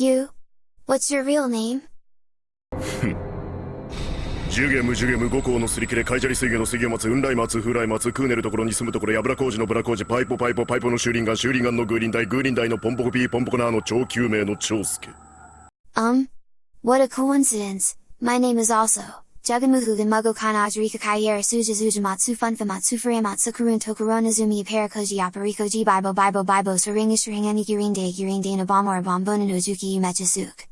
You? What's your real name? ジュゲムジュゲム五行のすり切れカイジャリ水魚の水魚松雲来松風来松クーネルところに住むところやぶら工事のブラ工事パイポパイポパイポの修輪岩修輪岩のグーリンダイグーリンダイのポンポコピーポンポコナーの超救命の長介 Um? What a coincidence. My name is also. Jagamuhu Genmugo kan Ajirika Kaiyera suja Matsu Funfa Matsu Furiamatsu Karun Tokoronazumi Aparakoji Aparikoji Bibo Bibo Bibo Saringa Sharinga Nikirinde Girinde Nabamora Bombona Nozuki yumechasuk.